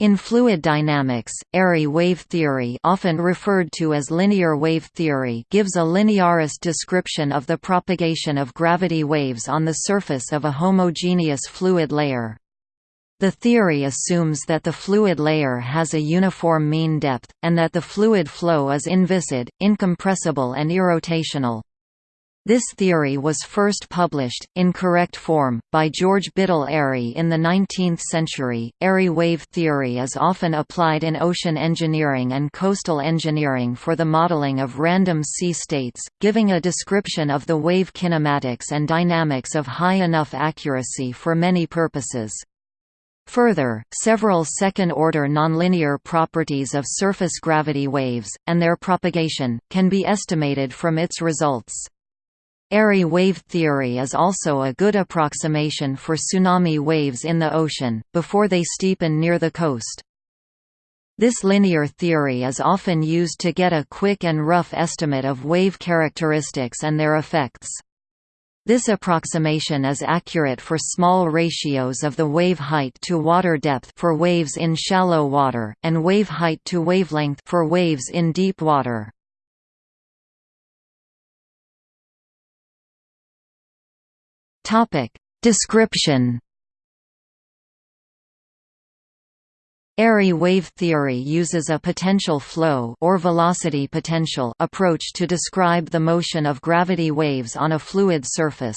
In fluid dynamics, Airy wave theory often referred to as linear wave theory gives a linearist description of the propagation of gravity waves on the surface of a homogeneous fluid layer. The theory assumes that the fluid layer has a uniform mean depth, and that the fluid flow is inviscid, incompressible and irrotational. This theory was first published, in correct form, by George Biddle Airy in the 19th century. Airy wave theory is often applied in ocean engineering and coastal engineering for the modeling of random sea states, giving a description of the wave kinematics and dynamics of high enough accuracy for many purposes. Further, several second-order nonlinear properties of surface gravity waves, and their propagation, can be estimated from its results. Airy wave theory is also a good approximation for tsunami waves in the ocean, before they steepen near the coast. This linear theory is often used to get a quick and rough estimate of wave characteristics and their effects. This approximation is accurate for small ratios of the wave height to water depth for waves in shallow water, and wave height to wavelength for waves in deep water. Topic Description Airy wave theory uses a potential flow or velocity potential approach to describe the motion of gravity waves on a fluid surface.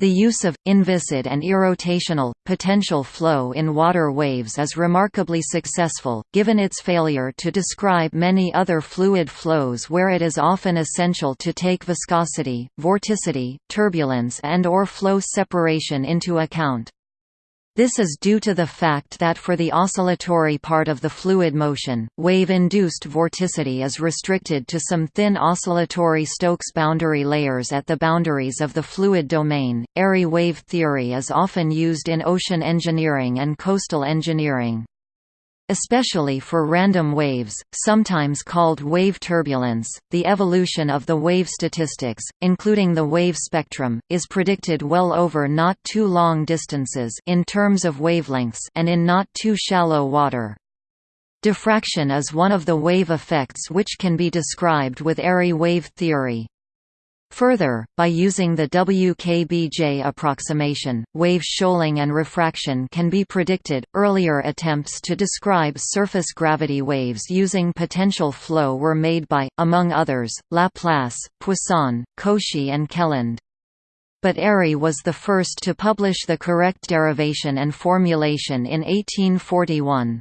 The use of, inviscid and irrotational, potential flow in water waves is remarkably successful, given its failure to describe many other fluid flows where it is often essential to take viscosity, vorticity, turbulence and or flow separation into account. This is due to the fact that for the oscillatory part of the fluid motion, wave-induced vorticity is restricted to some thin oscillatory Stokes boundary layers at the boundaries of the fluid domain. Airy wave theory is often used in ocean engineering and coastal engineering especially for random waves, sometimes called wave turbulence. The evolution of the wave statistics, including the wave spectrum, is predicted well over not too long distances in terms of wavelengths and in not too shallow water. Diffraction is one of the wave effects which can be described with Airy wave theory. Further, by using the WKBJ approximation, wave shoaling and refraction can be predicted. Earlier attempts to describe surface gravity waves using potential flow were made by, among others, Laplace, Poisson, Cauchy, and Kelland. But Airy was the first to publish the correct derivation and formulation in 1841.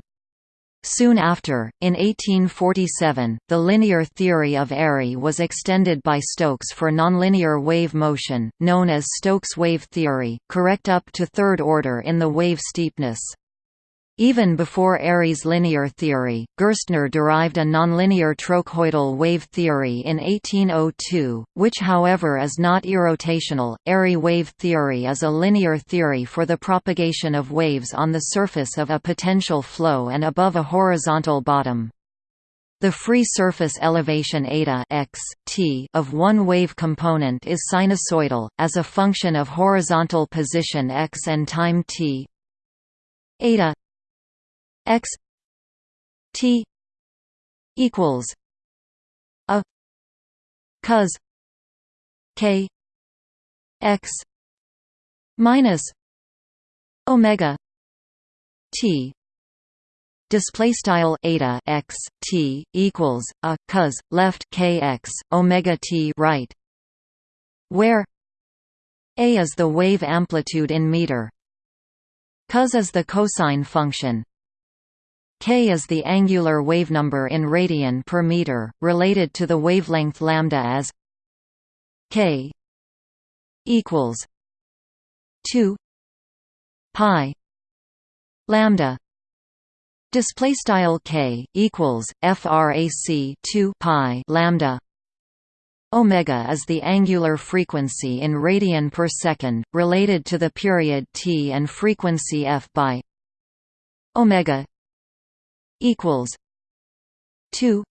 Soon after, in 1847, the linear theory of Airy was extended by Stokes for nonlinear wave motion, known as Stokes wave theory, correct up to third order in the wave steepness. Even before Airy's linear theory, Gerstner derived a nonlinear trochoidal wave theory in 1802, which however is not irrotational. Airy wave theory is a linear theory for the propagation of waves on the surface of a potential flow and above a horizontal bottom. The free surface elevation eta x, t of one wave component is sinusoidal, as a function of horizontal position x and time t eta x t equals a cos k x minus omega t display style eta x t equals a cos left k x omega t right where a is the wave amplitude in meter. Cos is the cosine function K is the angular wavenumber in radian per meter, related to the wavelength lambda as K equals 2 pi lambda. Display style K equals frac 2 pi lambda. Omega is the angular frequency in radian per second, related to the period t and frequency f by omega equals two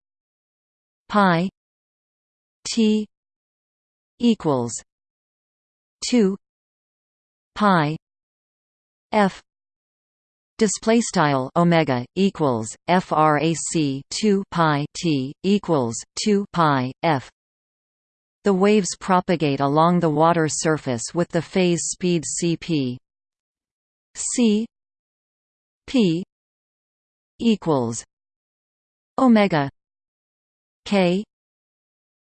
pi T equals two pi F Display style omega equals frac 2 pi t equals 2 pi f. The waves propagate along the water surface with the phase speed cp c p equals omega k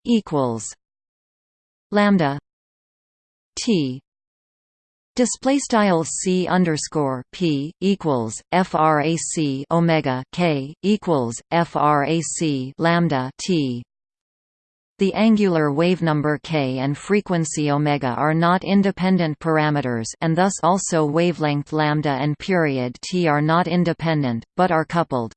equals lambda t Display style c underscore p equals frac omega k equals frac lambda t. The angular wavenumber k and frequency omega are not independent parameters, and thus also wavelength lambda and period t are not independent, but are coupled.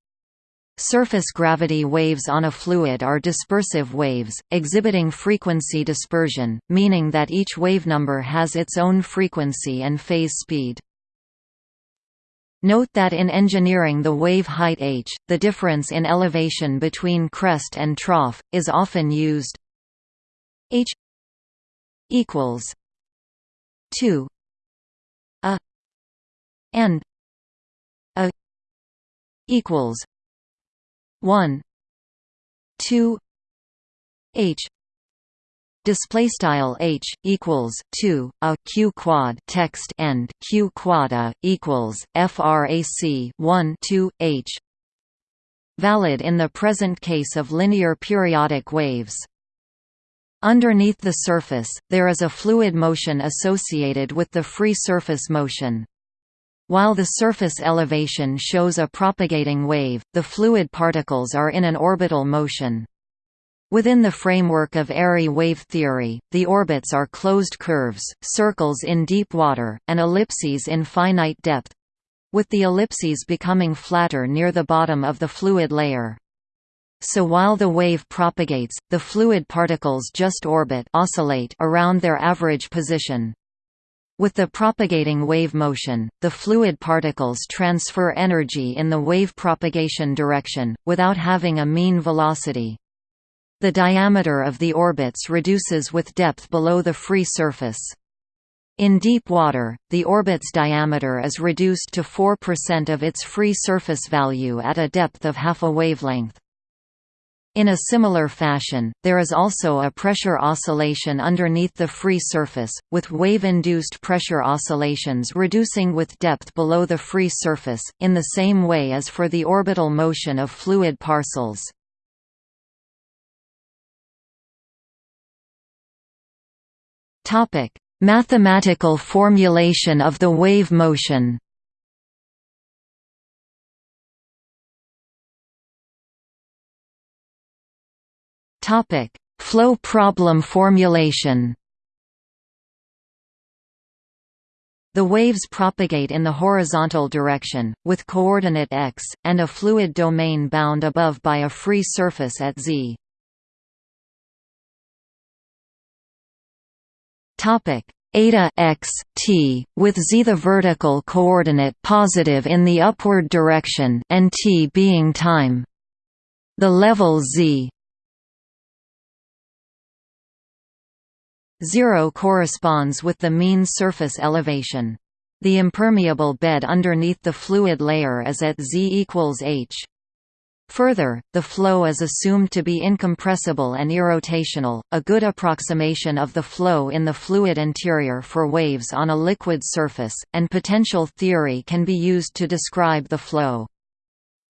Surface gravity waves on a fluid are dispersive waves, exhibiting frequency dispersion, meaning that each wavenumber has its own frequency and phase speed. Note that in engineering the wave height h, the difference in elevation between crest and trough, is often used h equals 2 a and a equals 1 2 h display style h equals 2 a q quad text end q quad a equals frac 1 2 h valid in the present case of linear periodic waves Underneath the surface, there is a fluid motion associated with the free surface motion. While the surface elevation shows a propagating wave, the fluid particles are in an orbital motion. Within the framework of Airy wave theory, the orbits are closed curves, circles in deep water, and ellipses in finite depth—with the ellipses becoming flatter near the bottom of the fluid layer. So while the wave propagates, the fluid particles just orbit oscillate around their average position. With the propagating wave motion, the fluid particles transfer energy in the wave propagation direction, without having a mean velocity. The diameter of the orbits reduces with depth below the free surface. In deep water, the orbit's diameter is reduced to 4% of its free surface value at a depth of half a wavelength. In a similar fashion, there is also a pressure oscillation underneath the free surface, with wave-induced pressure oscillations reducing with depth below the free surface, in the same way as for the orbital motion of fluid parcels. Mathematical formulation of the wave motion Topic: Flow problem formulation. The waves propagate in the horizontal direction, with coordinate x, and a fluid domain bound above by a free surface at z. Topic: eta x t, with z the vertical coordinate positive in the upward direction, and t being time. The level z 0 corresponds with the mean surface elevation. The impermeable bed underneath the fluid layer is at z equals h. Further, the flow is assumed to be incompressible and irrotational, a good approximation of the flow in the fluid interior for waves on a liquid surface, and potential theory can be used to describe the flow.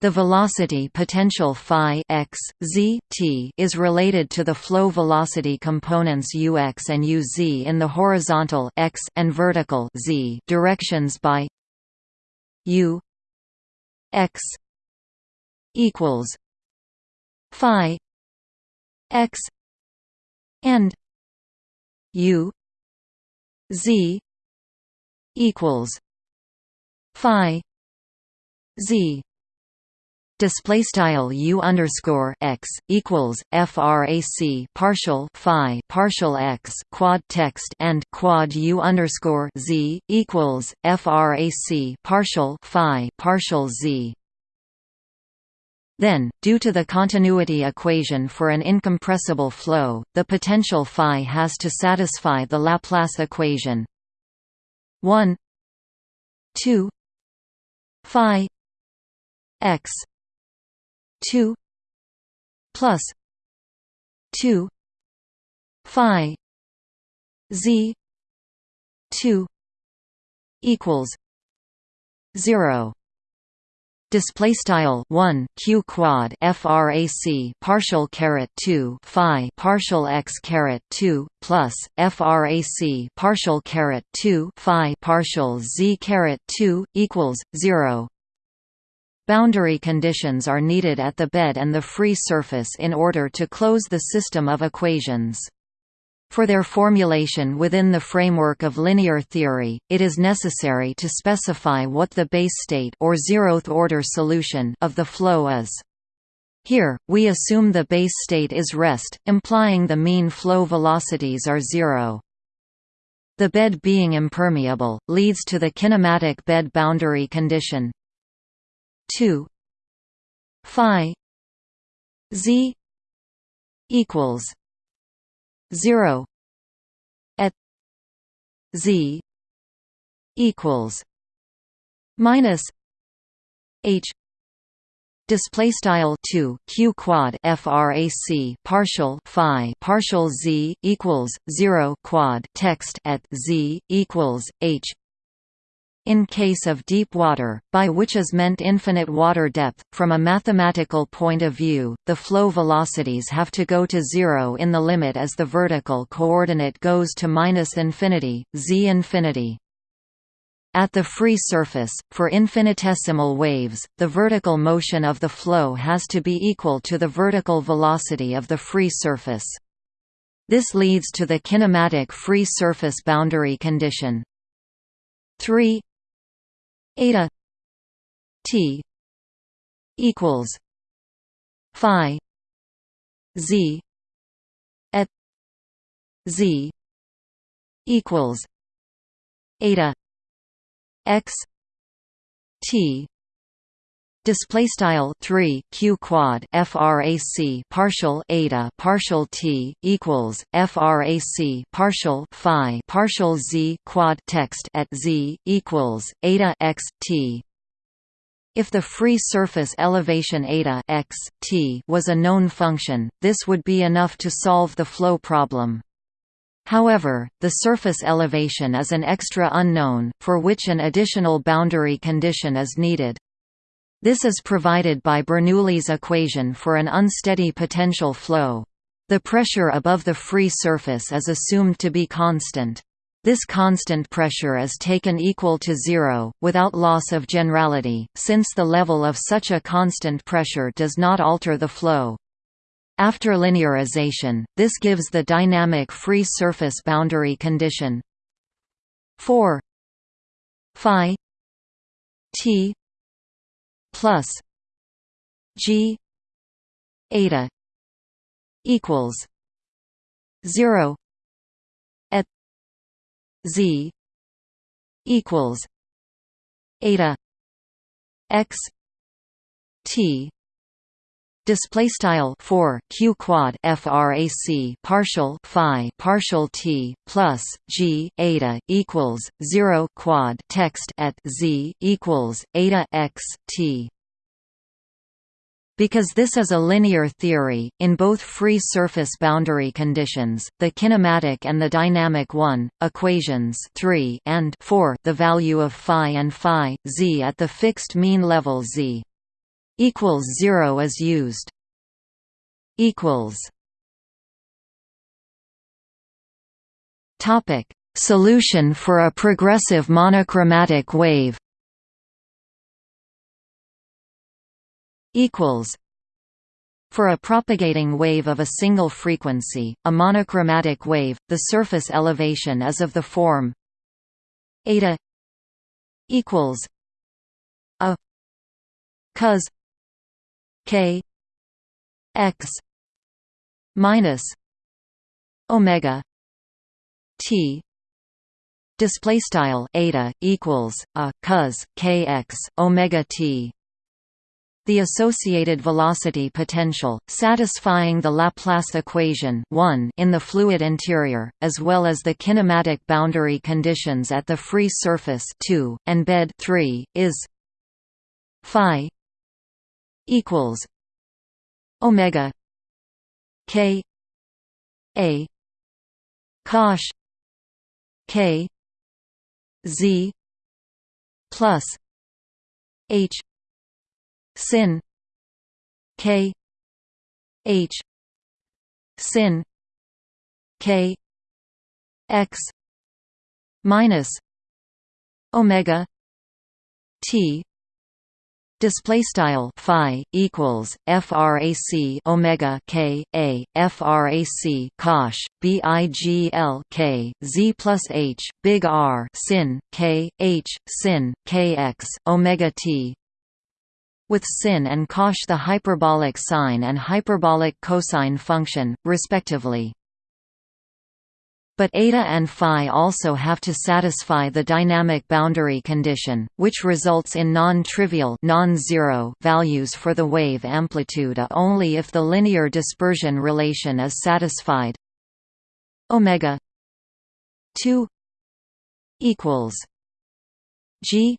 The velocity potential phi x, z, t is related to the flow velocity components ux and uz in the horizontal x and vertical z directions by u x equals phi x and u z equals phi z display style u underscore x equals frac partial phi partial x quad text and quad u underscore z equals frac partial phi partial z. Then, due to the continuity equation for an incompressible flow, the potential phi has to satisfy the Laplace equation. 1 2 phi x 2 plus 2 phi z 2 equals 0 display style 1 q quad frac partial caret 2 phi partial x caret 2 plus frac partial caret 2 phi partial z caret 2 equals 0 Boundary conditions are needed at the bed and the free surface in order to close the system of equations. For their formulation within the framework of linear theory, it is necessary to specify what the base state or zeroth-order solution of the flow is. Here, we assume the base state is rest, implying the mean flow velocities are zero. The bed being impermeable, leads to the kinematic bed boundary condition 2 phi z equals 0 at z equals minus h display style 2 q quad frac partial phi partial z equals 0 quad text at z equals h in case of deep water, by which is meant infinite water depth, from a mathematical point of view, the flow velocities have to go to zero in the limit as the vertical coordinate goes to minus infinity, z infinity. At the free surface, for infinitesimal waves, the vertical motion of the flow has to be equal to the vertical velocity of the free surface. This leads to the kinematic free surface boundary condition 3 eta t equals phi z at z equals eta x t Display style three q quad frac partial eta partial t equals frac partial phi partial z quad text at z equals eta x t. If the free surface elevation eta x t was a known function, this would be enough to solve the flow problem. However, the surface elevation is an extra unknown, for which an additional boundary condition is needed. This is provided by Bernoulli's equation for an unsteady potential flow. The pressure above the free surface is assumed to be constant. This constant pressure is taken equal to zero, without loss of generality, since the level of such a constant pressure does not alter the flow. After linearization, this gives the dynamic free surface boundary condition 4 phi t plus G eta equals zero at Z equals eta x T display style 4 q quad frac partial phi partial t plus g eta equals 0 quad text at z equals eta x t. Because this is a linear theory, in both free surface boundary conditions, the kinematic and the dynamic 1, equations 3 and 4 the value of phi and phi, z at the fixed mean level z equals 0 is used. Equals. Topic. Solution for a progressive monochromatic wave. Equals. For a propagating wave of a single frequency, a monochromatic wave, the surface elevation is of the form eta equals a cos k x minus omega t. Display style eta equals a cos kx omega t. The associated velocity potential, satisfying the Laplace equation 1 in the fluid interior, as well as the kinematic boundary conditions at the free surface 2, and bed 3, is phi equals omega k a cosh k z plus h sin k h sin k x minus omega t Display style phi equals frac omega k a frac cosh bigl k z plus h big R sin k h sin kx omega t with sin and cosh the hyperbolic sine and hyperbolic cosine function, respectively. But eta and phi also have to satisfy the dynamic boundary condition, which results in non-trivial non-zero values for the wave amplitude only if the linear dispersion relation is satisfied. Omega 2 equals G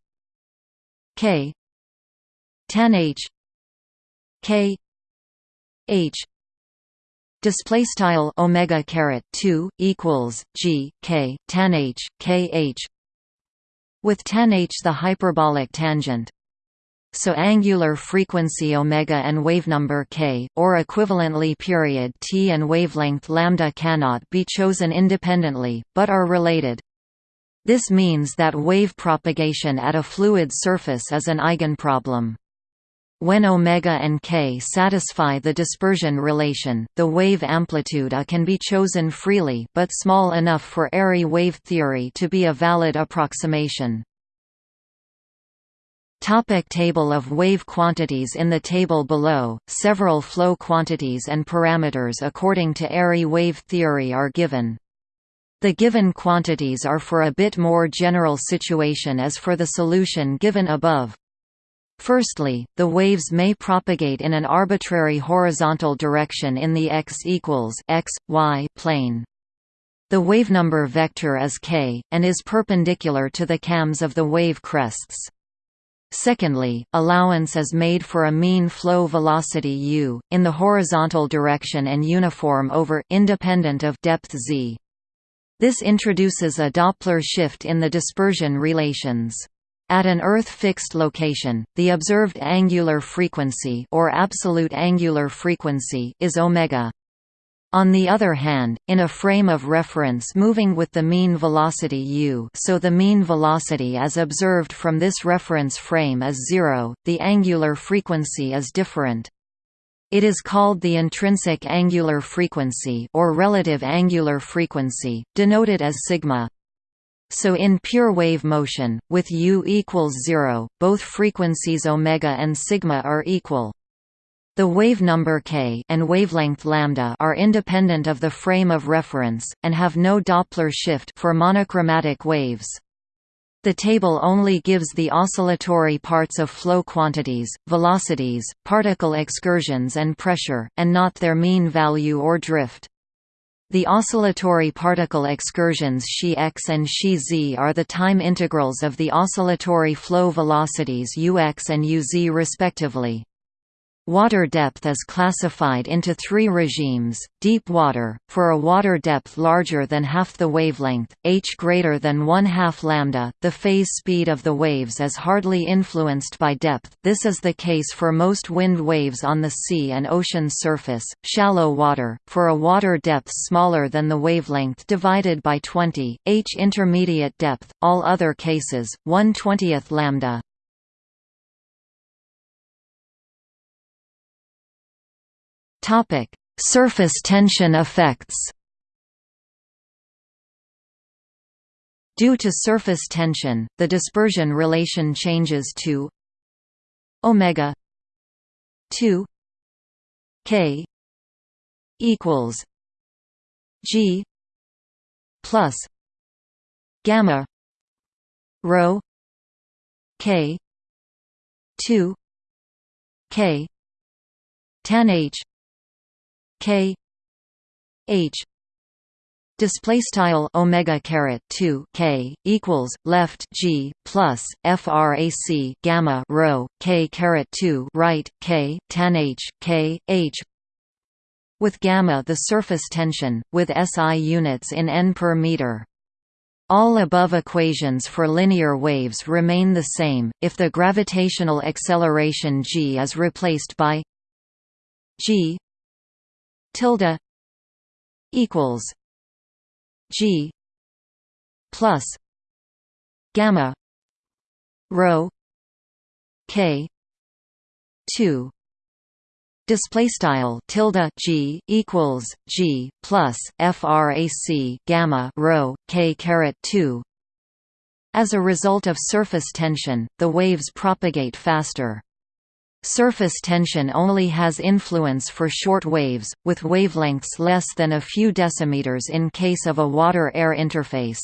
K tan H K H display style omega caret 2 equals g k tan h k h. With tan h the hyperbolic tangent. So angular frequency omega and wavenumber k or equivalently period t and wavelength lambda cannot be chosen independently but are related. This means that wave propagation at a fluid surface is an eigenproblem when omega and k satisfy the dispersion relation, the wave amplitude A can be chosen freely but small enough for Airy wave theory to be a valid approximation. Topic table of wave quantities In the table below, several flow quantities and parameters according to Airy wave theory are given. The given quantities are for a bit more general situation as for the solution given above. Firstly, the waves may propagate in an arbitrary horizontal direction in the x equals x, y plane. The wavenumber vector is k, and is perpendicular to the cams of the wave crests. Secondly, allowance is made for a mean flow velocity u, in the horizontal direction and uniform over independent of depth z. This introduces a Doppler shift in the dispersion relations. At an Earth-fixed location, the observed angular frequency or absolute angular frequency is omega. On the other hand, in a frame of reference moving with the mean velocity u so the mean velocity as observed from this reference frame is zero, the angular frequency is different. It is called the intrinsic angular frequency or relative angular frequency, denoted as sigma. So in pure wave motion, with u equals 0, both frequencies omega and sigma are equal. The wave number k and wavelength lambda are independent of the frame of reference, and have no Doppler shift for monochromatic waves. The table only gives the oscillatory parts of flow quantities, velocities, particle excursions and pressure, and not their mean value or drift. The oscillatory particle excursions xi-x and xi-z are the time integrals of the oscillatory flow velocities ux and uz respectively. Water depth is classified into three regimes, deep water, for a water depth larger than half the wavelength, h greater than one-half lambda, the phase speed of the waves is hardly influenced by depth this is the case for most wind waves on the sea and ocean surface, shallow water, for a water depth smaller than the wavelength divided by 20, h intermediate depth, all other cases, 1 20th lambda. Topic: Surface tension effects. Due to surface tension, the dispersion relation changes to omega 2 k equals g plus gamma rho k 2 k tan h K. H. Display style omega caret two k equals left g plus frac gamma rho k caret two right k tan h k h. With gamma the surface tension with SI units in n per meter. All above equations for linear waves remain the same if the gravitational acceleration g is replaced by g tilde equals G plus gamma rho K two. Display style tilde g equals g plus frac gamma rho k caret 2 as a result of surface tension the waves propagate faster Surface tension only has influence for short waves, with wavelengths less than a few decimeters in case of a water-air interface.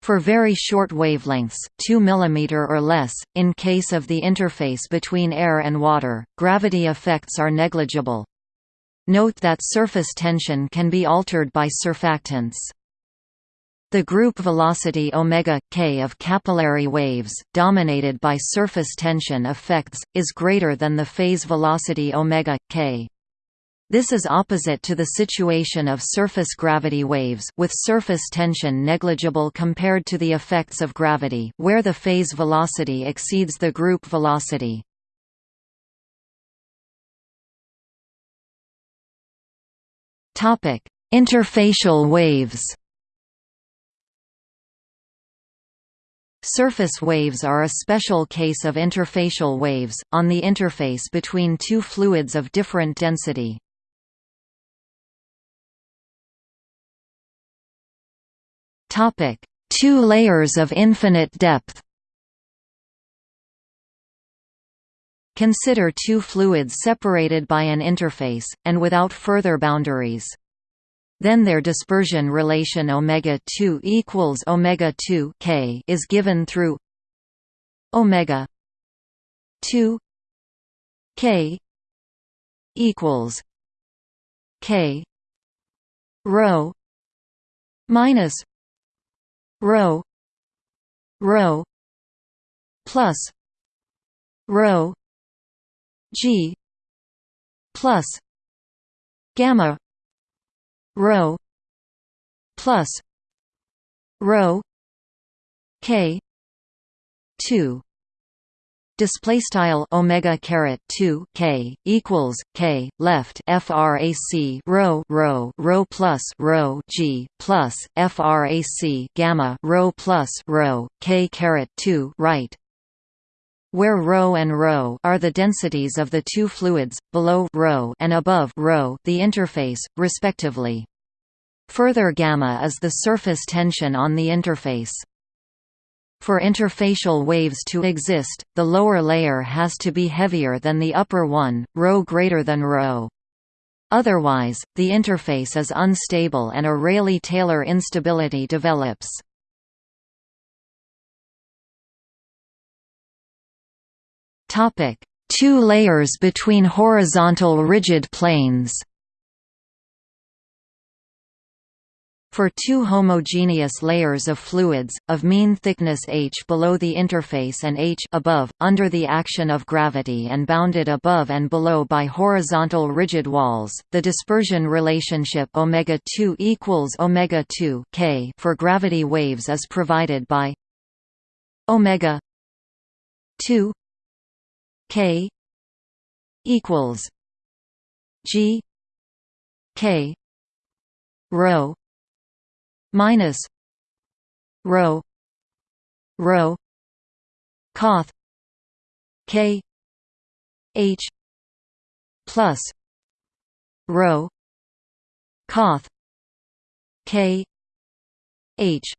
For very short wavelengths, 2 mm or less, in case of the interface between air and water, gravity effects are negligible. Note that surface tension can be altered by surfactants. The group velocity omega k of capillary waves, dominated by surface tension effects, is greater than the phase velocity omega k. This is opposite to the situation of surface gravity waves with surface tension negligible compared to the effects of gravity where the phase velocity exceeds the group velocity. Interfacial waves Surface waves are a special case of interfacial waves, on the interface between two fluids of different density. Two layers of infinite depth Consider two fluids separated by an interface, and without further boundaries. Then their dispersion relation omega 2 equals omega 2 k is given through omega 2 k equals k rho minus rho rho plus rho g plus gamma rho plus rho k 2 display style omega caret 2 k equals k left frac rho rho rho plus rho g plus frac gamma rho plus rho k caret 2 right where ρ and ρ are the densities of the two fluids, below ρ and above ρ the interface, respectively. Further gamma is the surface tension on the interface. For interfacial waves to exist, the lower layer has to be heavier than the upper one, ρ greater than ρ. Otherwise, the interface is unstable and a Rayleigh-Taylor instability develops. Topic: Two layers between horizontal rigid planes. For two homogeneous layers of fluids, of mean thickness h below the interface and h above, under the action of gravity and bounded above and below by horizontal rigid walls, the dispersion relationship omega 2 equals omega 2 k for gravity waves is provided by omega 2 K equals G K rho minus rho rho coth K H plus rho coth K H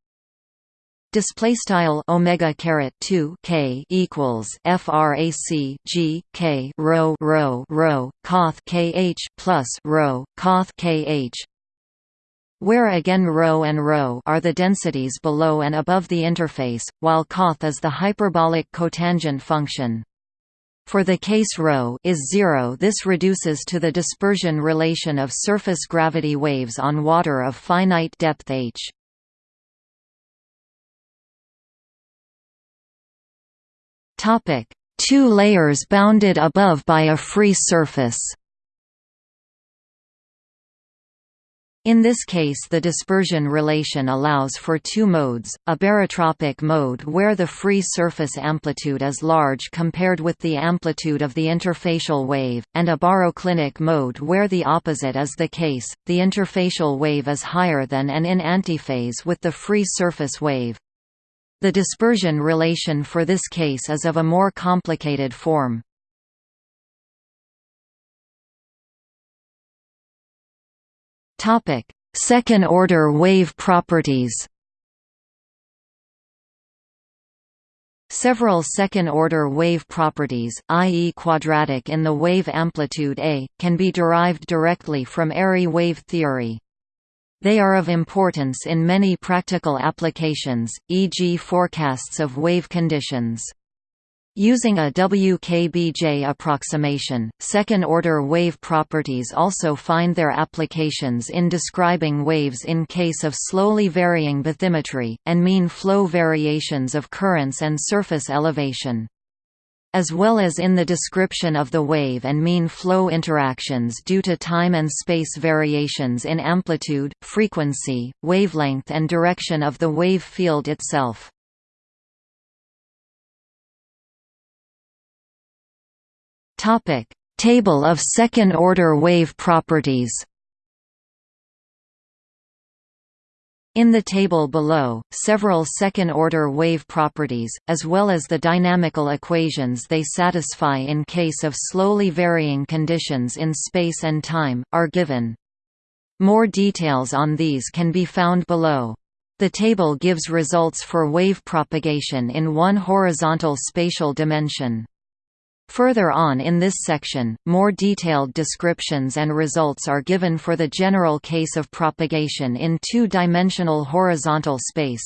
display style omega caret 2 k equals frac g k rho rho rho coth kh plus rho coth kh where again ρ and ρ are the densities below and above the interface, while coth is the hyperbolic cotangent function. for the case ρ is zero this reduces to the dispersion relation of surface gravity waves on water of finite depth h. Two layers bounded above by a free surface In this case the dispersion relation allows for two modes, a barotropic mode where the free surface amplitude is large compared with the amplitude of the interfacial wave, and a baroclinic mode where the opposite is the case, the interfacial wave is higher than and in antiphase with the free surface wave. The dispersion relation for this case is of a more complicated form. Second-order wave properties. Several second-order wave properties, i.e. quadratic in the wave amplitude A, can be derived directly from Airy wave theory. They are of importance in many practical applications, e.g. forecasts of wave conditions. Using a WKBJ approximation, second-order wave properties also find their applications in describing waves in case of slowly varying bathymetry, and mean flow variations of currents and surface elevation. As well as in the description of the wave and mean flow interactions due to time and space variations in amplitude, frequency, wavelength and direction of the wave field itself. Table of second-order wave properties. In the table below, several second-order wave properties, as well as the dynamical equations they satisfy in case of slowly varying conditions in space and time, are given. More details on these can be found below. The table gives results for wave propagation in one horizontal spatial dimension. Further on in this section, more detailed descriptions and results are given for the general case of propagation in two-dimensional horizontal space.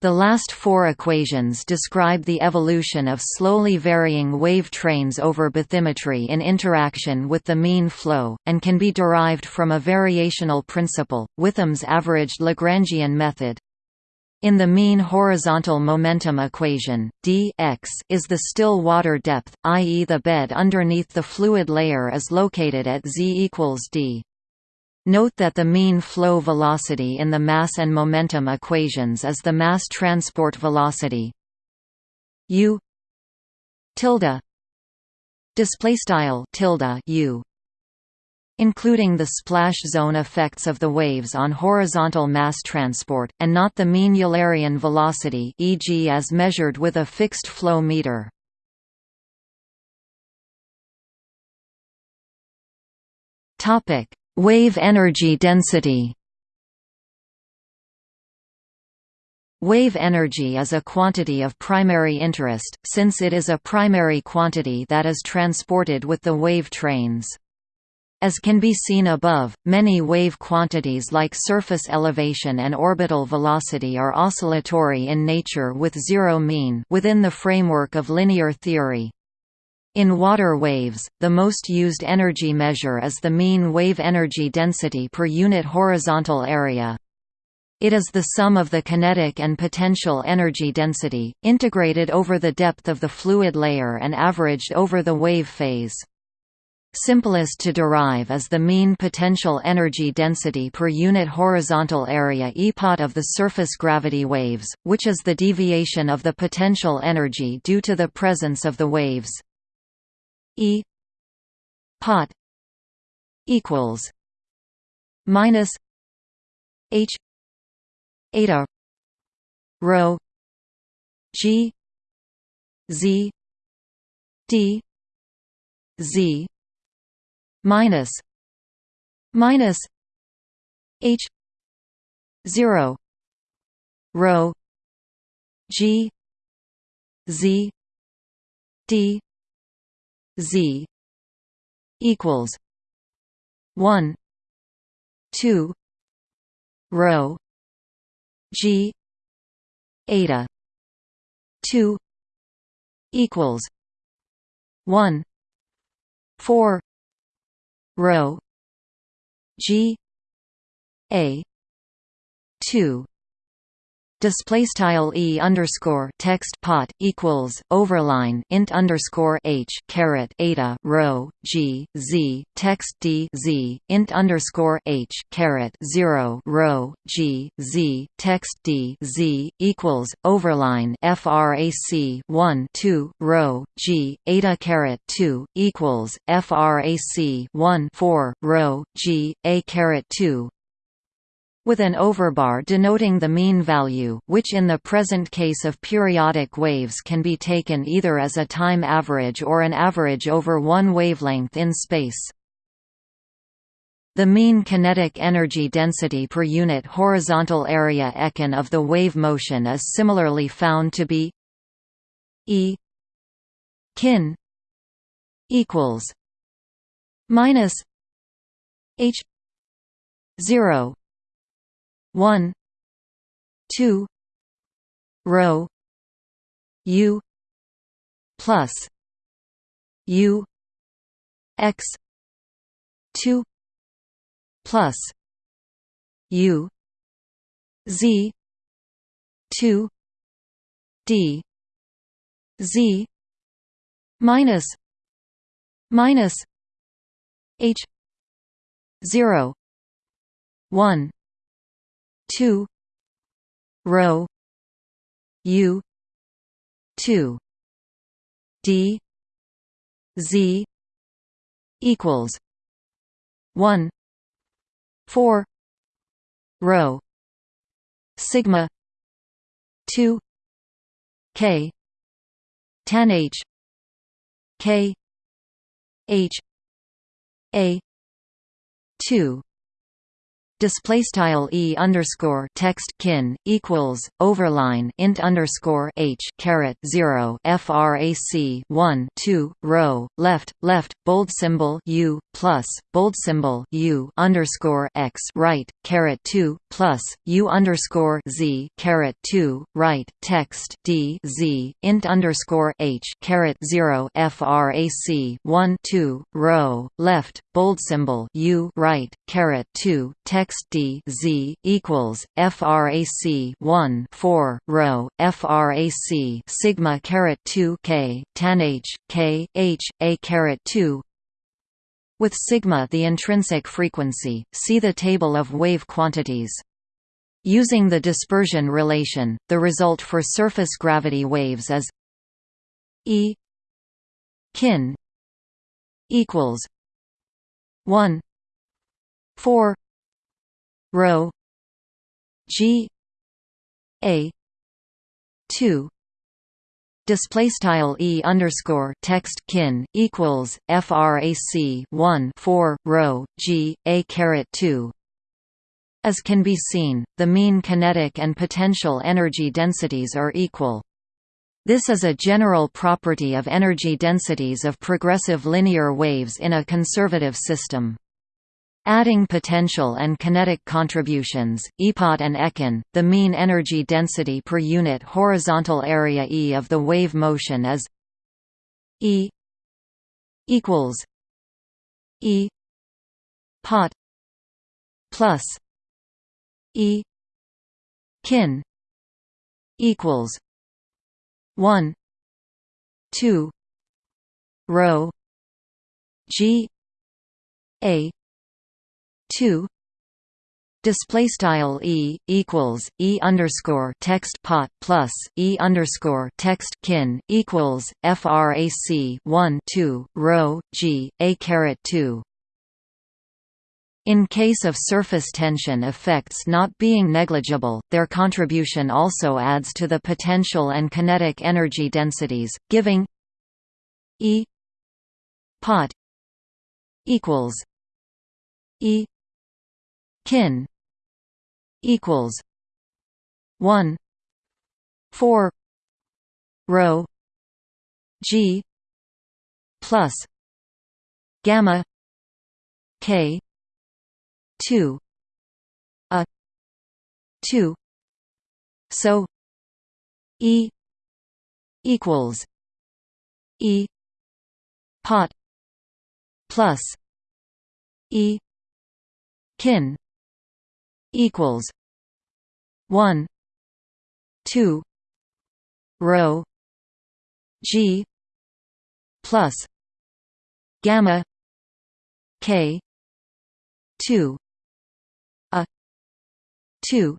The last four equations describe the evolution of slowly varying wave trains over bathymetry in interaction with the mean flow, and can be derived from a variational principle, Whitham's averaged Lagrangian method. In the mean horizontal momentum equation, d x is the still water depth, i.e. the bed underneath the fluid layer is located at z equals d. Note that the mean flow velocity in the mass and momentum equations is the mass transport velocity u tilde display style tilde u including the splash zone effects of the waves on horizontal mass transport, and not the mean Eulerian velocity e.g. as measured with a fixed flow meter. Wave energy density Wave energy is a quantity of primary interest, since it is a primary quantity that is transported with the wave trains. As can be seen above, many wave quantities like surface elevation and orbital velocity are oscillatory in nature with zero mean within the framework of linear theory. In water waves, the most used energy measure is the mean wave energy density per unit horizontal area. It is the sum of the kinetic and potential energy density, integrated over the depth of the fluid layer and averaged over the wave phase. Simplest to derive is the mean potential energy density per unit horizontal area EPOT of the surface gravity waves, which is the deviation of the potential energy due to the presence of the waves. E pot equals minus H eta rho G Z D Z minus minus h 0 rho g z d z equals 1 2 rho g eta 2 equals 1 4 rho g a 2 display style e underscore text pot equals overline int underscore h caret eta rho g z text d z int underscore h caret zero rho g z text d z equals overline frac 1 2 rho g eta caret 2 equals frac 1 4 rho g a caret 2 with an overbar denoting the mean value, which in the present case of periodic waves can be taken either as a time average or an average over one wavelength in space. The mean kinetic energy density per unit horizontal area econ of the wave motion is similarly found to be E kin equals minus H zero one two rho U plus U X two plus U Z two D Z minus minus H zero one two rho U two D Z equals one four rho sigma two K tan H K H A two display style e underscore text kin equals overline int underscore h caret zero frac 1 2 rho left left bold symbol u plus bold symbol u underscore x right caret 2 plus u underscore z caret 2 right text d z int underscore h caret 0 frac 1 2 rho left bold symbol u right caret 2 text text d z equals frac 1 4 rho frac sigma caret 2 k tan h k h a caret 2 with sigma the intrinsic frequency, see the table of wave quantities. Using the dispersion relation, the result for surface gravity waves is E kin equals 1 4 Rho G A two display style e underscore text kin equals frac 1 4 rho g a caret 2 as can be seen the mean kinetic and potential energy densities are equal. This is a general property of energy densities of progressive linear waves in a conservative system Adding potential and kinetic contributions, EPOT and econ, the mean energy density per unit horizontal area E of the wave motion is E equals E pot plus E kin equals one two rho G A two. Display style e equals e underscore text pot plus e underscore text kin equals frac 1 2 rho g a caret 2 in case of surface tension effects not being negligible, their contribution also adds to the potential and kinetic energy densities, giving E pot equals E kin equals 1 4 rho g plus gamma k 2 a 2 so e equals e pot plus e kin equals 1 2 rho g plus gamma k 2 a 2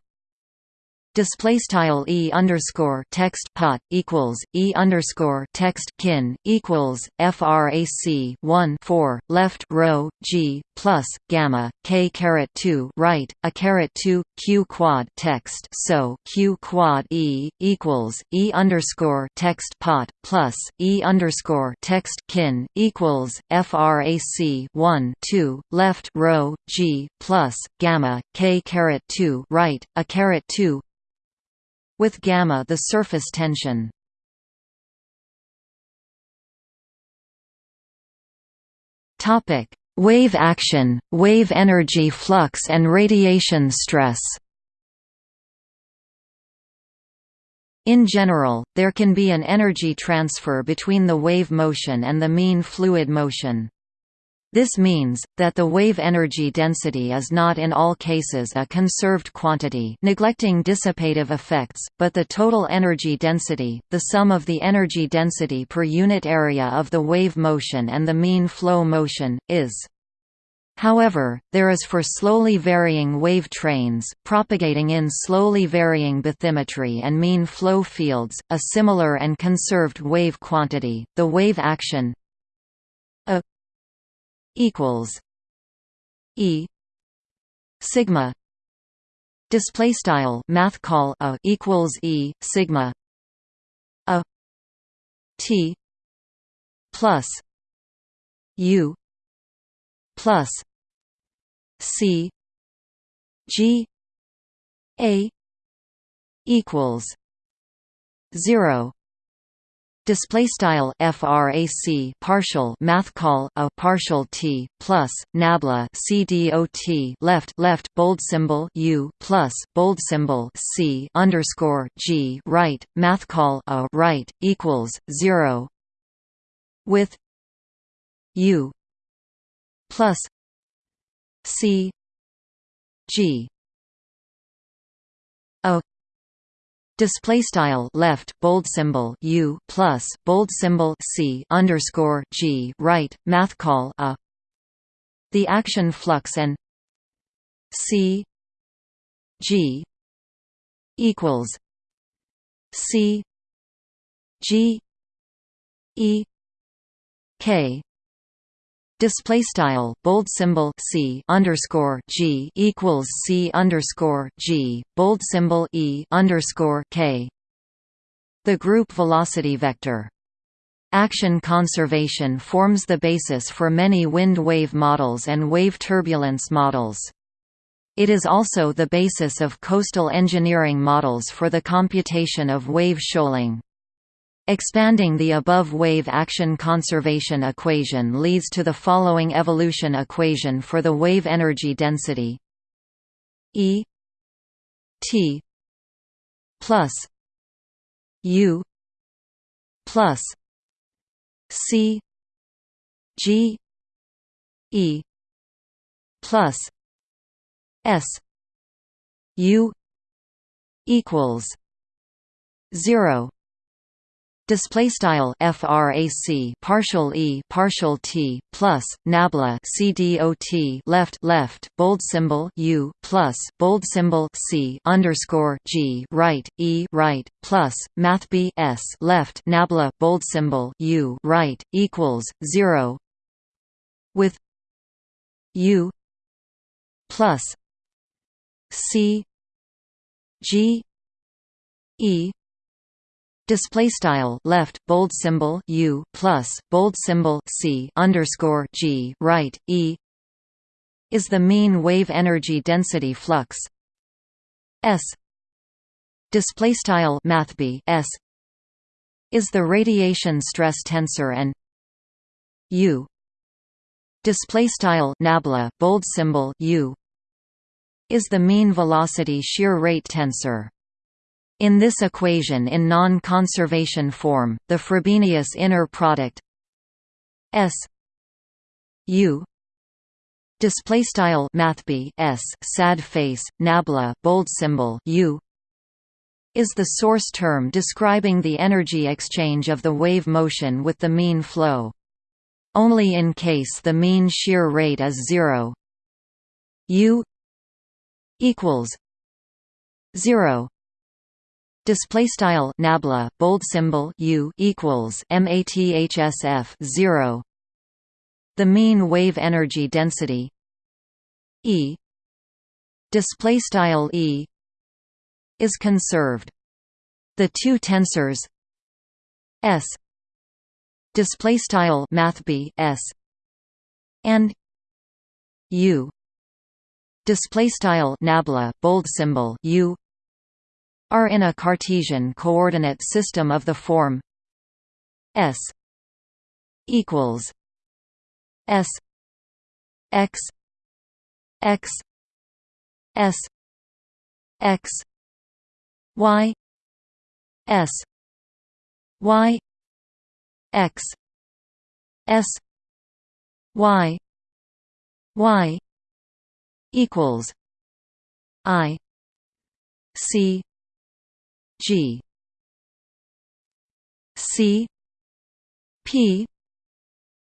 display style e underscore text pot equals e underscore text kin equals frac 1 4 left rho g plus gamma k caret 2 right a caret 2 q quad text. So q quad e equals e underscore text pot plus e underscore text kin equals frac 1 2 left rho g plus gamma k caret 2 right a caret 2 with gamma the surface tension. Topic: Wave action, wave energy flux and radiation stress. In general, there can be an energy transfer between the wave motion and the mean fluid motion. This means, that the wave energy density is not in all cases a conserved quantity neglecting dissipative effects, but the total energy density, the sum of the energy density per unit area of the wave motion and the mean flow motion, is. However, there is for slowly varying wave trains, propagating in slowly varying bathymetry and mean flow fields, a similar and conserved wave quantity, the wave action equals E sigma display style math call a equals E sigma a T plus U plus C G A equals zero display style frac partial math call a partial t plus nabla cdot left left bold symbol u plus bold symbol c underscore g right math call a right equals 0 with u plus c g a Display style left bold symbol U plus bold symbol C underscore G right math call a. The action flux and C G equals C G E K display style bold symbol c underscore g equals c underscore g bold symbol e underscore k. The group velocity vector. Action conservation forms the basis for many wind wave models and wave turbulence models. It is also the basis of coastal engineering models for the computation of wave shoaling. Expanding the above wave action conservation equation leads to the following evolution equation for the wave energy density. E T plus U plus C G E plus S U equals zero display style frac partial e partial t plus nabla cdot left left bold symbol u plus bold symbol c underscore g right e right plus math b s left nabla bold symbol u right equals zero with u plus c g e display style left bold symbol u plus bold symbol c underscore g right e is the mean wave energy density flux. S display style mathb s is the radiation stress tensor and u display style nabla bold symbol u is the mean velocity shear rate tensor in this equation in non-conservation form, the Frobenius inner product s u display style mathb s sad face nabla bold symbol u is the source term describing the energy exchange of the wave motion with the mean flow. Only in case the mean shear rate is zero u equals zero display style nabla bold symbol u equals mathsf 0 the mean wave energy density e. Display style e is conserved. The two tensors s. Display style mathb s. and u. Display style nabla bold symbol u are in a Cartesian coordinate system of the form s equals S X X S X Y S Y X S Y Y equals I C G. C. P.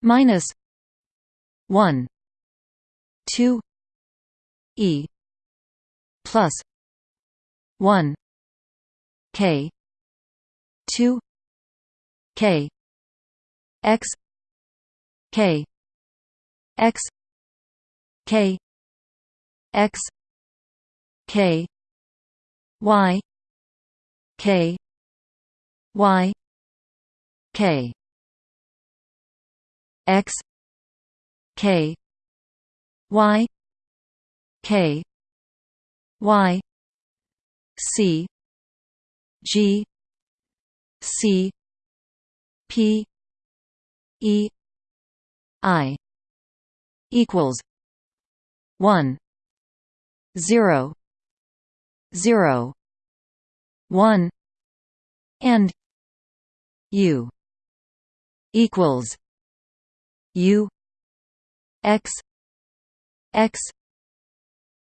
minus 1 2 e plus 1 k 2 k x k x k x k y k. Y. K. X. K. Y. K. Y. C. G. C. P. E. I. Equals one zero zero one and U equals U x x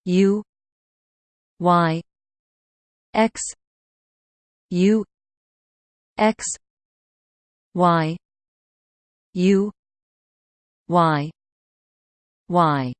u y x u x y u y y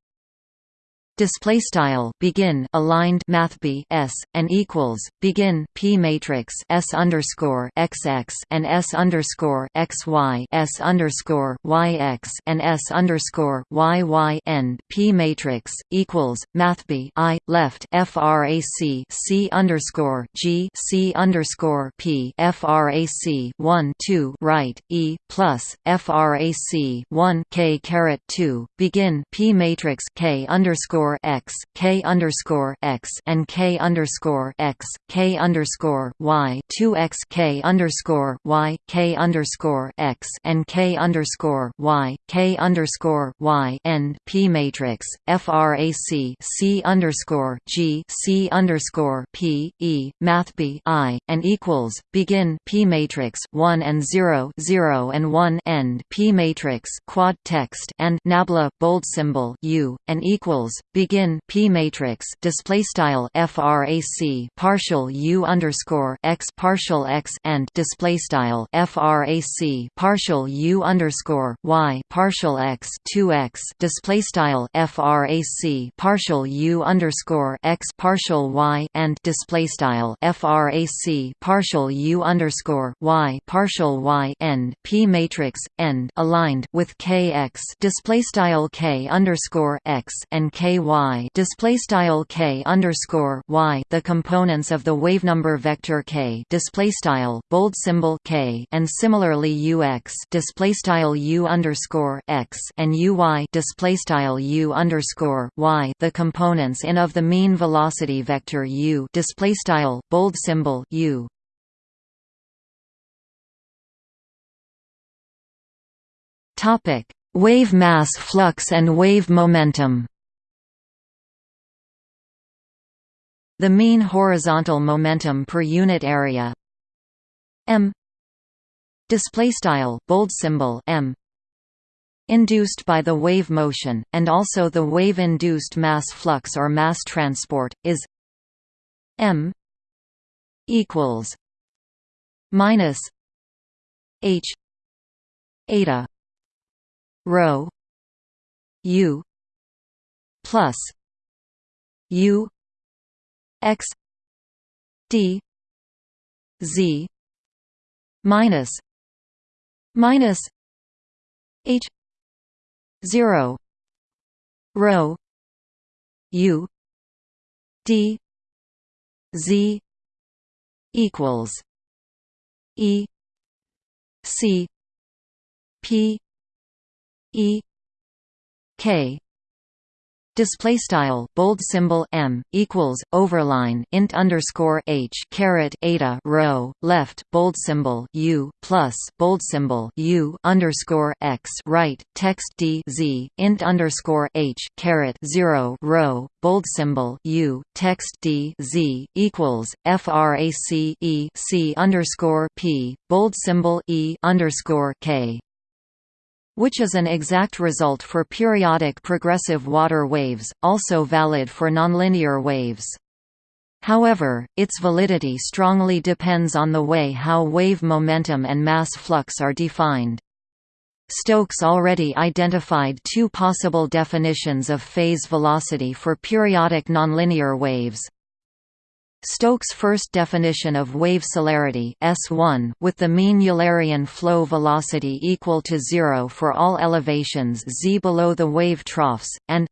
display style begin aligned math b s and equals begin p matrix s underscore xx and s underscore xy s underscore yx and s underscore yy end p matrix equals math b i left frac c underscore g c underscore p frac 1 2 right e plus frac 1 k caret 2 begin p matrix k underscore underscore x, k underscore x, and k underscore x, k underscore y, two x k underscore y, k underscore x, and k underscore y, k underscore y, end p matrix, frac c underscore g, c underscore p e, math b i, and equals begin p matrix one and zero zero and one end p matrix quad text and nabla bold symbol u, and equals begin p matrix display style frac partial u underscore x partial x and display style frac partial u underscore y partial x 2x display style frac partial u underscore x partial y and display style frac partial u underscore y partial y end p matrix end aligned with kx display style k underscore x and ky display style k underscore y the components of the wavenumber vector k display style bold symbol k and similarly ux display style u underscore x and uy display style u underscore y the components in of the mean velocity vector u display style bold symbol u. Topic. Wave mass flux and wave momentum The mean horizontal momentum per unit area m display style bold symbol m induced by the wave motion, and also the wave-induced mass flux or mass transport, is m equals minus h eta rho u plus u x d z minus minus h 0 rho u d z equals e c p e k Display style bold symbol m equals overline int underscore h caret eta rho left bold symbol u plus bold symbol u underscore x right text d z int underscore h caret zero rho bold symbol u text d z equals frac e c underscore p bold symbol e underscore k which is an exact result for periodic progressive water waves, also valid for nonlinear waves. However, its validity strongly depends on the way how wave momentum and mass flux are defined. Stokes already identified two possible definitions of phase velocity for periodic nonlinear waves. Stokes' first definition of wave celerity S1 with the mean Eulerian flow velocity equal to zero for all elevations z below the wave troughs, and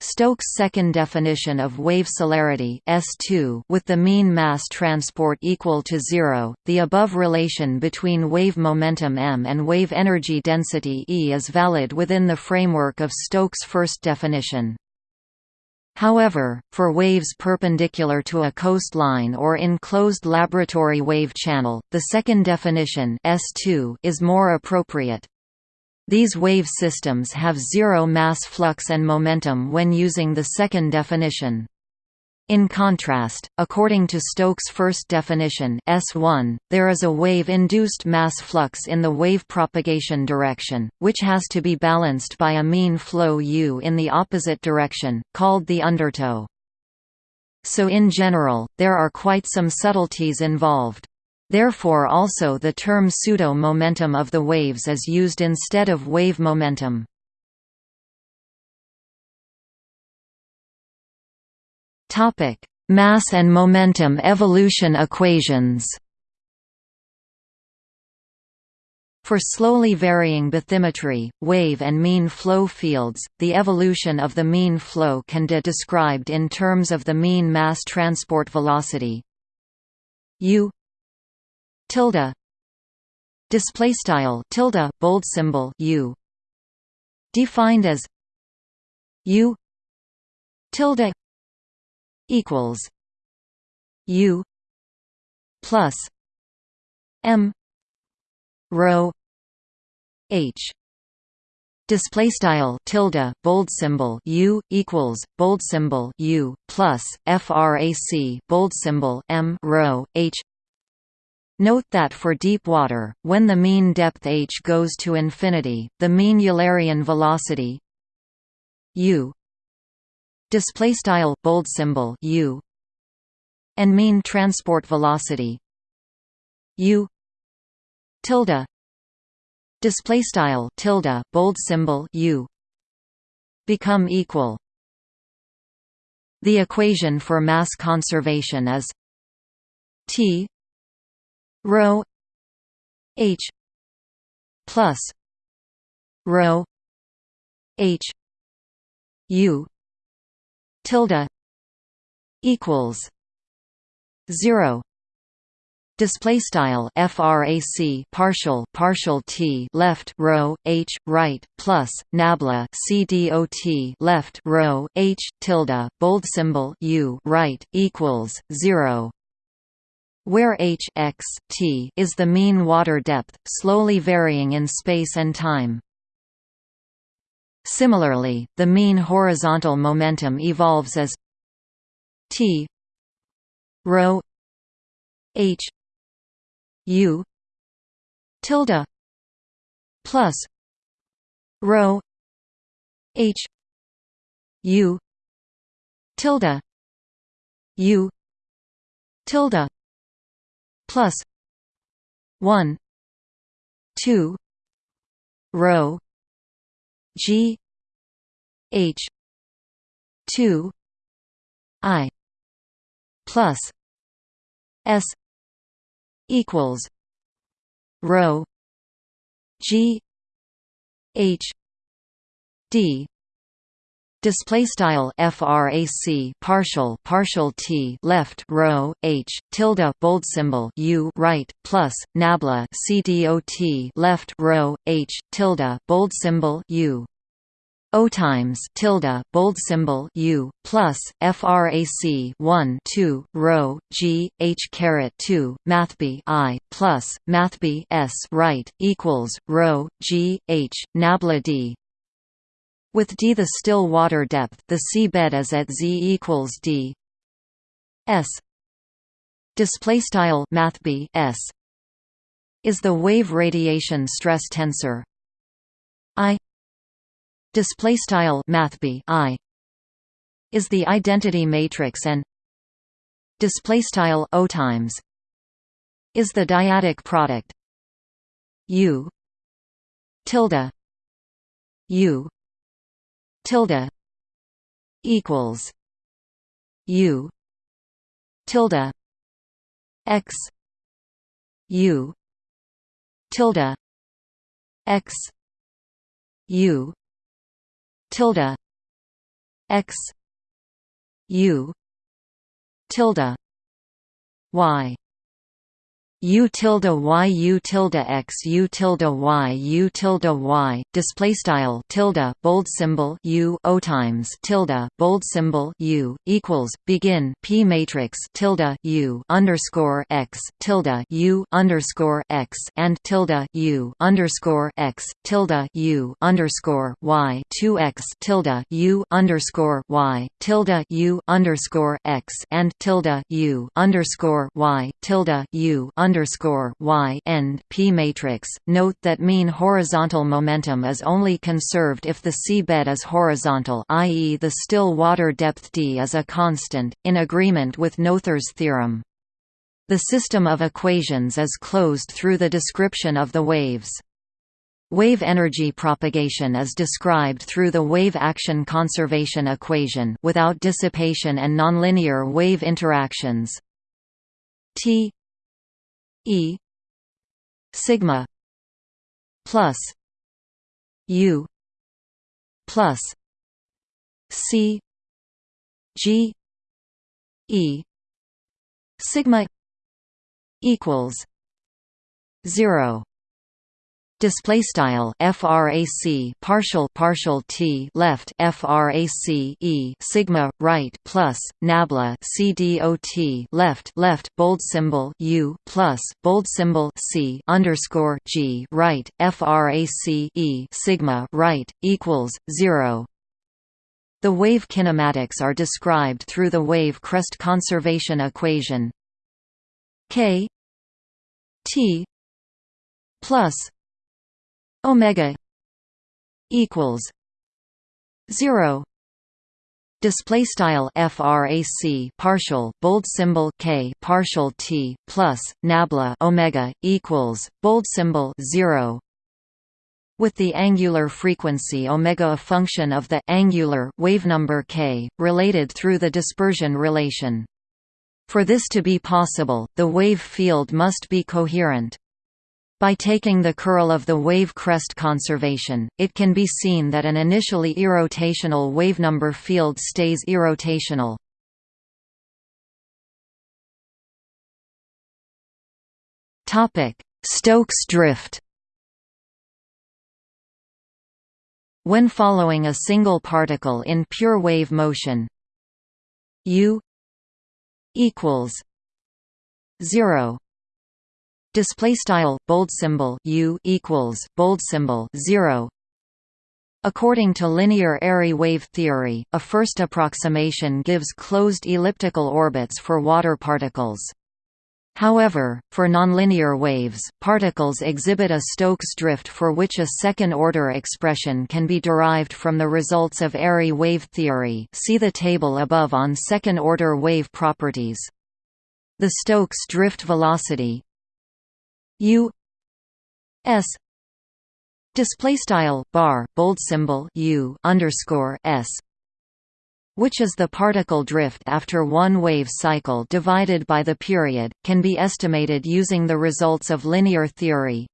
Stokes' second definition of wave celerity S2 with the mean mass transport equal to zero, the above relation between wave momentum m and wave energy density E is valid within the framework of Stokes' first definition. However, for waves perpendicular to a coastline or in closed laboratory wave channel, the second definition S2 is more appropriate. These wave systems have zero mass flux and momentum when using the second definition. In contrast, according to Stokes' first definition S1, there is a wave-induced mass flux in the wave propagation direction, which has to be balanced by a mean flow u in the opposite direction, called the undertow. So in general, there are quite some subtleties involved. Therefore also the term pseudo-momentum of the waves is used instead of wave momentum. Topic: Mass and momentum evolution equations. For slowly varying bathymetry, wave and mean flow fields, the evolution of the mean flow can be described in terms of the mean mass transport velocity u tilde display style tilde bold symbol u defined as u tilde equals U plus M rho H. Display style tilde bold symbol u equals bold symbol u plus frac bold symbol m rho h. Note that for deep water, when the mean depth h goes to infinity, the mean Eulerian velocity u display style bold symbol u and mean transport velocity u tilde display style tilde bold symbol u become equal. The equation for mass conservation is t rho h plus rho h u tilde equals 0 display style frac partial partial t left rho h right plus nabla c cdot left rho h tilde bold symbol u right equals 0 where h x t is the mean water depth slowly varying in space and time Similarly, the mean horizontal momentum evolves as t rho h u tilde plus rho h u tilde u tilde plus 1 2 rho g h 2 i plus s equals rho g h d Display style frac partial partial t left rho h tilde bold symbol u right plus nabla cdot left rho h tilde bold symbol u. O times tilde bold symbol U plus frac 1 2 rho G H caret 2 mathb I plus mathb S right equals rho G H nabla D with d the still water depth, the sea bed is at z equals d. S. Display style math b s. Is the wave radiation stress tensor. I. Display style math b i. Is the identity matrix and display style o times. Is the dyadic product. U. Tilde. U tilde equals U tilde x U tilde x U tilde x U tilde Y u tilde y u tilde x u tilde y u tilde y display style tilde bold symbol u o times tilde bold symbol u equals begin p matrix tilde u underscore x tilde u underscore x and tilde u underscore x tilde u underscore y two x tilde u underscore y tilde u underscore x and tilde u underscore y tilde u underscore y end p matrix. Note that mean horizontal momentum is only conserved if the seabed is horizontal, i.e., the still water depth d is a constant, in agreement with Noether's theorem. The system of equations is closed through the description of the waves. Wave energy propagation is described through the wave action conservation equation without dissipation and nonlinear wave interactions. T E. Sigma. Plus. U. Plus. C. G. E. Sigma equals zero display style frac partial partial t left frac e sigma right plus nabla cdot left left bold symbol u plus bold symbol c underscore g right frac e sigma right equals zero. The wave kinematics are described through the wave crest conservation equation. K t plus omega equals 0 display style frac partial bold symbol k partial t plus nabla omega equals bold symbol 0 with the angular frequency omega a function of the angular wave number k related through the dispersion relation. For this to be possible the wave field must be coherent by taking the curl of the wave crest conservation, it can be seen that an initially irrotational wavenumber field stays irrotational. Stokes drift When following a single particle in pure wave motion u equals 0 display style bold symbol u equals bold symbol 0 According to linear airy wave theory, a first approximation gives closed elliptical orbits for water particles. However, for nonlinear waves, particles exhibit a Stokes drift for which a second-order expression can be derived from the results of Airy wave theory see the table above on second-order wave properties. The Stokes drift velocity U S display style bar bold symbol U underscore S which is the particle drift after one wave cycle divided by the period, can be estimated using the results of linear theory.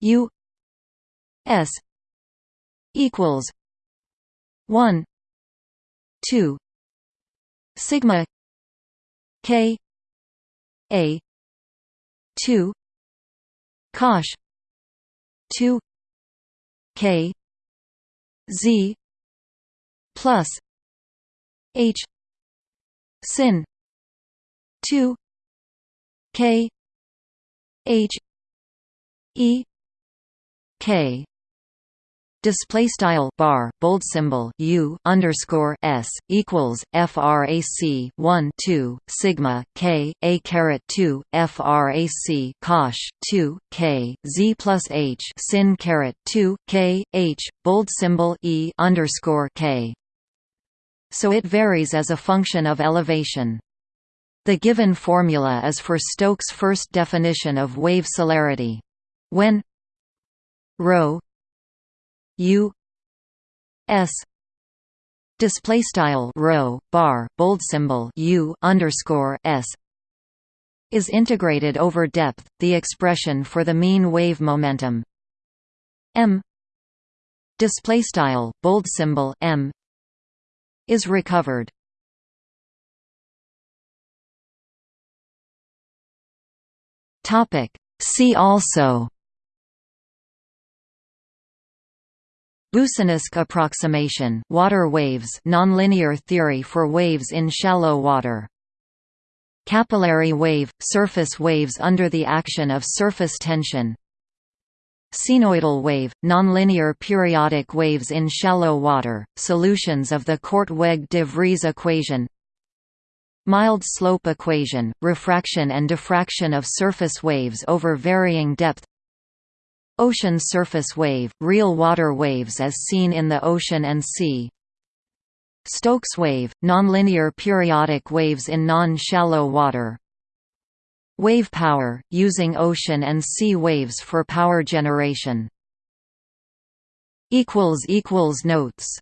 U S equals 1 2 sigma k a 2 cosh. Two. K. Z. Plus. H. Sin. Two. K. H. E. K display style bar bold symbol u underscore s equals frac 1 2 sigma k a caret 2 frac cosh 2 k z plus h sin caret 2 k h bold symbol e underscore k so it varies as a function of elevation. The given formula is for Stokes' first definition of wave celerity. When ρ u s display style rho bar bold symbol u underscore s is integrated over depth, the expression for the mean wave momentum m display style bold symbol m is recovered. Topic See also Boussinesq approximation water waves nonlinear theory for waves in shallow water. Capillary wave – surface waves under the action of surface tension. Cnoidal wave, nonlinear periodic waves in shallow water, solutions of the Korteweg-de Vries equation. Mild slope equation, refraction and diffraction of surface waves over varying depth Ocean surface wave, real water waves as seen in the ocean and sea. Stokes wave, nonlinear periodic waves in non-shallow water. Wave power, using ocean and sea waves for power generation. Notes